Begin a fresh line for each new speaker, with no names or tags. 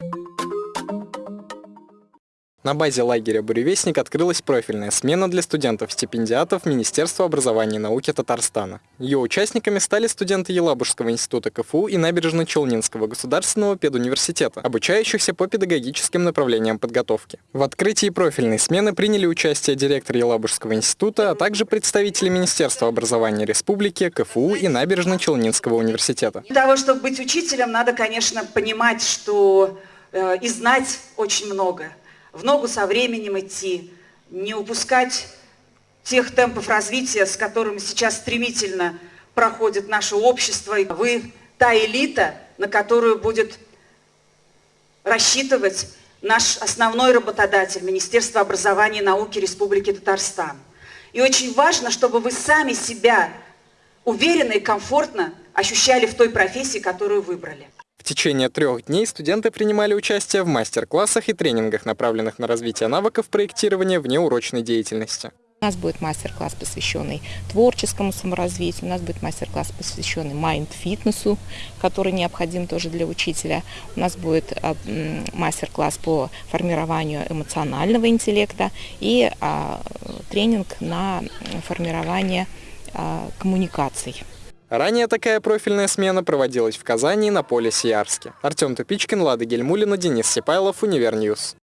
you На базе лагеря «Буревестник» открылась профильная смена для студентов-стипендиатов Министерства образования и науки Татарстана. Ее участниками стали студенты Елабужского института КФУ и Набережно-Челнинского государственного педуниверситета, обучающихся по педагогическим направлениям подготовки. В открытии профильной смены приняли участие директор Елабужского института, а также представители Министерства образования республики, КФУ и Набережно-Челнинского университета.
Для того, чтобы быть учителем, надо, конечно, понимать, что э, и знать очень много – в ногу со временем идти, не упускать тех темпов развития, с которыми сейчас стремительно проходит наше общество. Вы та элита, на которую будет рассчитывать наш основной работодатель, Министерство образования и науки Республики Татарстан. И очень важно, чтобы вы сами себя уверенно и комфортно ощущали в той профессии, которую выбрали.
Течение трех дней студенты принимали участие в мастер-классах и тренингах, направленных на развитие навыков проектирования внеурочной деятельности.
У нас будет мастер-класс, посвященный творческому саморазвитию, у нас будет мастер-класс, посвященный майнд-фитнесу, который необходим тоже для учителя. У нас будет а, мастер-класс по формированию эмоционального интеллекта и а, тренинг на формирование а, коммуникаций.
Ранее такая профильная смена проводилась в Казани на поле Сиярске. Артем Тупичкин, Лада Гельмулина, Денис Сипайлов, Univer News.